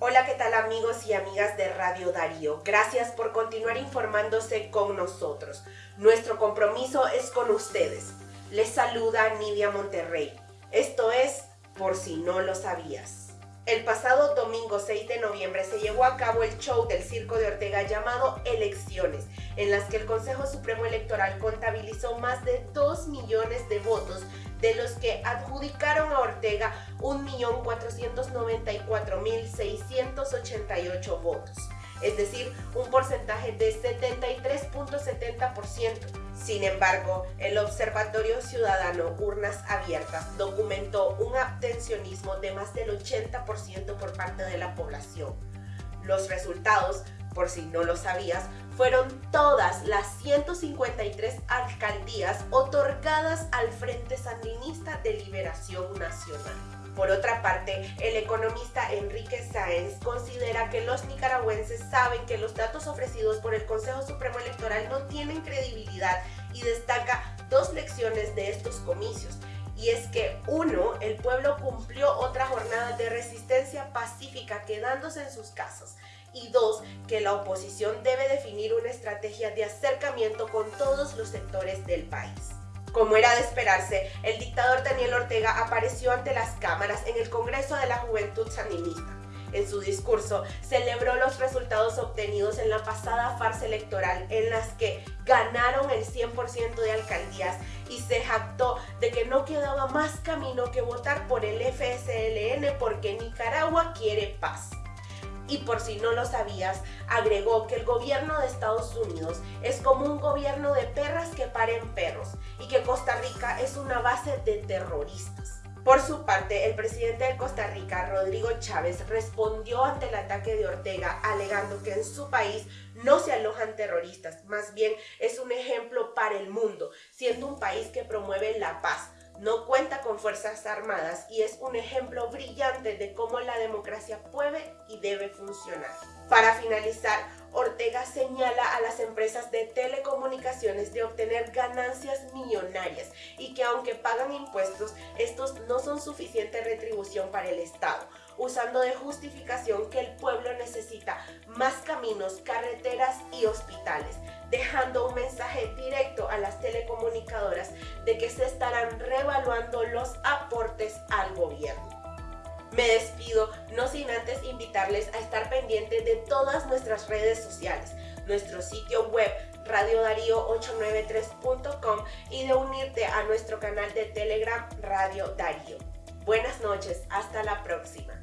Hola, ¿qué tal amigos y amigas de Radio Darío? Gracias por continuar informándose con nosotros. Nuestro compromiso es con ustedes. Les saluda Nidia Monterrey. Esto es Por si no lo sabías. El pasado domingo 6 de noviembre se llevó a cabo el show del Circo de Ortega llamado Elecciones, en las que el Consejo Supremo Electoral contabilizó más de 2 millones de votos, de los que adjudicaron a Ortega 1.494.688 votos es decir, un porcentaje de 73.70%. Sin embargo, el Observatorio Ciudadano Urnas Abiertas documentó un abstencionismo de más del 80% por parte de la población. Los resultados, por si no lo sabías, fueron todas las 153 alcaldías otorgadas al Frente Sandinista de Liberación Nacional. Por otra parte, el economista Enrique Sáenz considera que los nicaragüenses saben que los datos ofrecidos por el Consejo Supremo Electoral no tienen credibilidad y destaca dos lecciones de estos comicios. Y es que, uno, el pueblo cumplió otra jornada de resistencia pacífica quedándose en sus casas. Y dos, que la oposición debe definir una estrategia de acercamiento con todos los sectores del país. Como era de esperarse, el dictador Daniel Ortega apareció ante las cámaras en el Congreso de la Juventud Sandinista. En su discurso celebró los resultados obtenidos en la pasada farsa electoral en las que ganaron el 100% de alcaldías y se jactó de que no quedaba más camino que votar por el FSLN porque Nicaragua quiere paz y por si no lo sabías, agregó que el gobierno de Estados Unidos es como un gobierno de perras que paren perros que Costa Rica es una base de terroristas. Por su parte, el presidente de Costa Rica, Rodrigo Chávez, respondió ante el ataque de Ortega alegando que en su país no se alojan terroristas, más bien es un ejemplo para el mundo, siendo un país que promueve la paz, no cuenta con fuerzas armadas y es un ejemplo brillante de cómo la democracia puede y debe funcionar. Para finalizar, Ortega señala a las empresas de telecomunicaciones de obtener ganancias millonarias y que aunque pagan impuestos, estos no son suficiente retribución para el Estado, usando de justificación que el pueblo necesita más caminos, carreteras y hospitales, dejando un mensaje directo a las telecomunicadoras de que se estarán revaluando los aportes al gobierno. Me despido, a estar pendientes de todas nuestras redes sociales, nuestro sitio web radiodarío893.com y de unirte a nuestro canal de Telegram Radio Darío. Buenas noches, hasta la próxima.